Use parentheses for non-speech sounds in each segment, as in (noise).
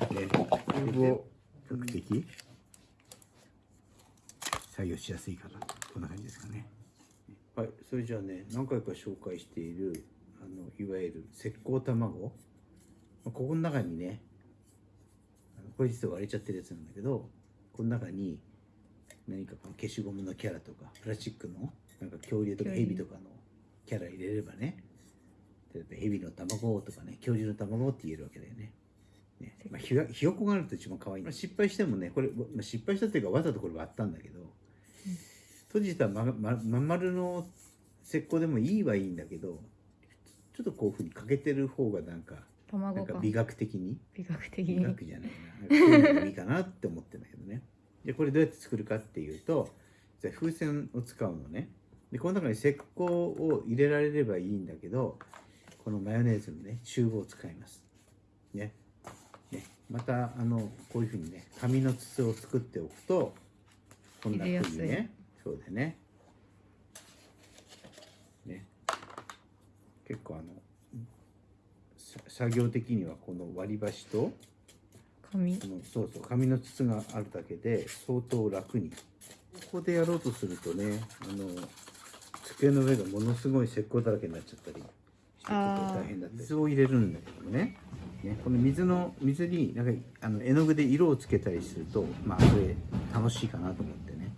ね、チューブを比較的作業しやすいかな。こんな感じですかね。はいそれじゃあね何回か紹介しているあのいわゆる石膏卵。ここの中にねあのこれ実は割れちゃってるやつなんだけどこの中に何かこの消しゴムのキャラとかプラスチックのなんか恐竜とかヘビとかのキャラ入れればね例えばヘビの卵とかね恐竜の卵って言えるわけだよねね。まあ、ひがひよこがあると一番可愛い、まあ、失敗してもねこれ、まあ、失敗したっていうかわざとこれ割ったんだけど、閉じたまままん丸の石膏でもいいはいいんだけどちょっとこういうふうに欠けてる方がなんかなんか美学的に美学的美に学じゃないな。なういういいかなって思ってるんだけどね。でこれどうやって作るかっていうとじゃあ風船を使うのね。でこの中に石膏を入れられればいいんだけどこのマヨネーズのねチューブを使います。ねねまたあのこういうふうにね紙の筒を作っておくとこんなふうにねそうでね。ね。結構あのさ作業的にはこの割り箸と紙。このそうそう紙の筒があるだけで相当楽に。ここでやろうとするとねあの机の上がものすごい石膏だらけになっちゃったりしてちょっと大変だったり。水を入れるんだけどもねね。この水の水になんかあの絵の具で色をつけたりするとまあこれ楽しいかなと思ってね。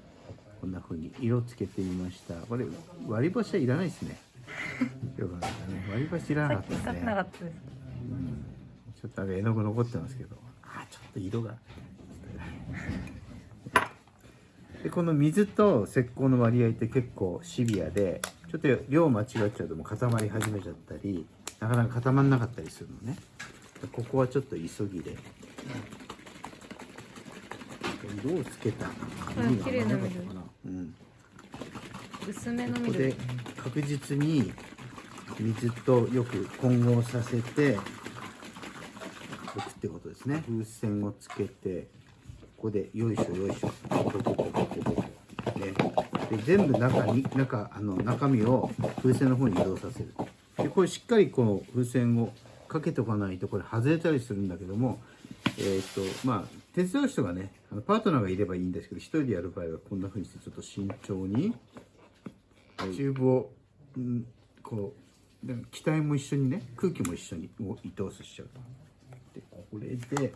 こんな風に色をつけてみました。これ割り箸はいらないですね。(laughs) よかったね。割り箸いらなかったです。ねちょっと絵の具残ってますけど、あちょっと色が。(laughs) でこの水と石膏の割合って結構シビアでちょっと量間違っちゃうともう固まり始めちゃったりなかなか固まんなかったりするのね。でここはちょっと急ぎで。色をつけた。紙が綺麗な甘かったかな。うん薄めのここで緑確実に水とよく混合させておくってことですね。風船をつけてここでよいしょよいしょ。ポコポコポコポコねで全部中に中あの中身を風船の方に移動させる。でこれしっかりこの風船をかけておかないとこれ外れたりするんだけどもえっ、とまあ手伝う人がねあのパートナーがいればいいんですけど一人でやる場合はこんな風にしてちょっと慎重にチューブを、うん、こうで気体も一緒にね空気も一緒にもう移動させちゃうと。でこれで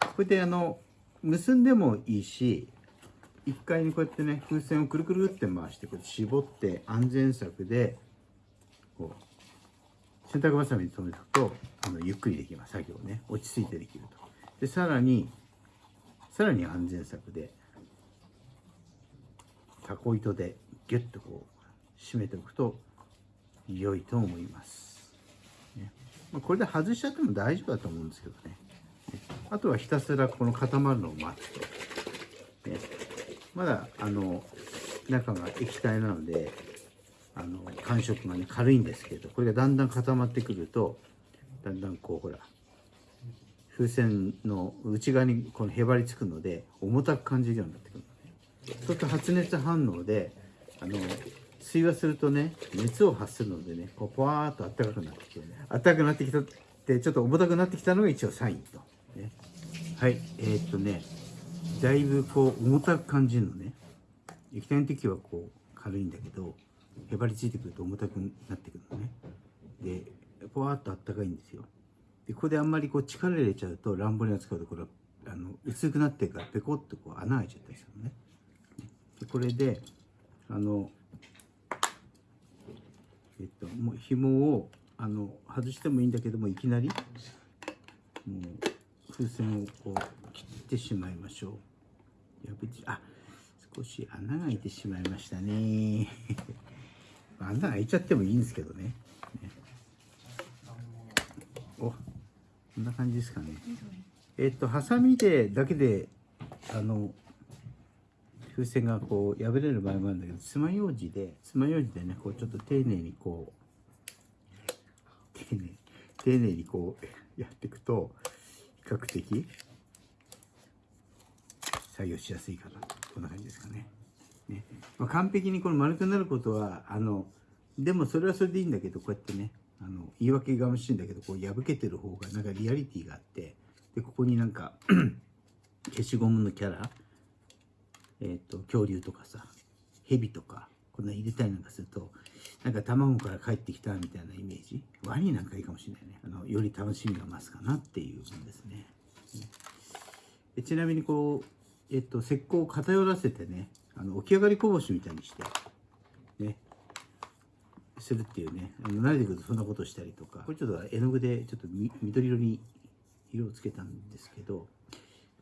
これであの結んでもいいし一回にこうやってね風船をくるくるって回してこうやって絞って安全策でこう洗濯バサミで留めておくとあのゆっくりできます。作業ね。落ち着いてできると。でさらにさらに安全策でタコ糸でギュッとこう締めておくと良いと思います、ね。まあ、これで外しちゃっても大丈夫だと思うんですけどね。ね。あとはひたすらこの固まるのを待つと、ね、まだあの中が液体なのであの感触がね軽いんですけどこれがだんだん固まってくるとだんだんこうほら風船の内側にこのへばりつくので重たく感じるようになってくるのね。そうすると発熱反応であの水話するとね熱を発するのでねこうポワーっと暖かくなってきてね。暖かくなってきたってちょっと重たくなってきたのが一応サインと、ね、はいえーっとねだいぶこう重たく感じるのね。液体の時はこう軽いんだけどへばりついてくると重たくなってくるのね。でポワーっと暖かいんですよ。でここであんまりこう力入れちゃうと乱暴に扱うとこれはあの薄くなってからペコッとこう穴開いちゃったりするのね。でこれであのえっともう紐をあの外してもいいんだけどもいきなりもう風船をこう切ってしまいましょう。破っあ少し穴が開いてしまいましたね。穴開いちゃってもいいんですけどね。ね。おこんな感じですかね。えっとハサミでだけであの風船がこう破れる場合もあるんだけど爪楊枝で爪楊枝でねこうちょっと丁寧にこう丁寧丁寧にこうやっていくと比較的作業しやすいかな。こんな感じですかね。ね。まあ、完璧にこの丸くなることはあのでもそれはそれでいいんだけどこうやってねあの言い訳がましいんだけどこう破けてる方がなんかリアリティがあってでここになんか (clears throat) 消しゴムのキャラえっ、と恐竜とかさ蛇とかこんな入れたりなんかするとなんか卵から帰ってきたみたいなイメージ。ワニなんかいいかもしれないね。あのより楽しみが増すかなっていうものですね。でちなみにこう、えっと、石膏を偏らせてねあの起き上がりこぼしみたいにしてね。するっていうね。あの慣れてくるとそんなことしたりとか。これちょっと絵の具でちょっとみ緑色に色をつけたんですけど、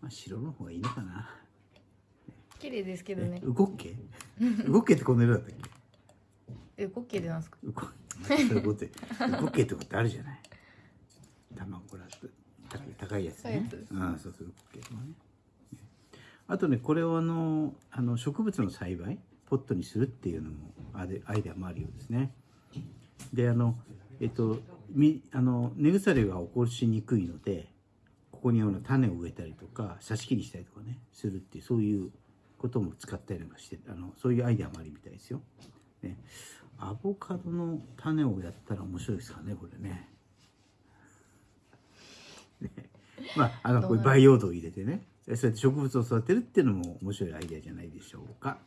まあ、白の方がいいのかな。綺麗ですけどね。え。動っけ動っけってこの色だったっけ？え、ゴッケーでなんですか？動っけってことあるじゃない。卵これ高い高いやつね。高いやつああそうそう動っけとかねあとねこれをあのあの植物の栽培ポットにするっていうのもアイデアもあるようですねであのえっとみあの根腐れが起こしにくいのでここにあの種を植えたりとか挿し木にしたりとかねするっていうそういうことも使ったりなんかしてあのそういうアイデアもあるみたいですよ。ね、アボカドの種をやったら面白いですかねこれ。ねまああのこれ培養土を入れてねそうやって植物を育てるっていうのも面白いアイデアじゃないでしょうか。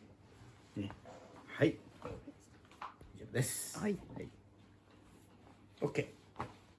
ね、はい以上です。はい。はい、OK。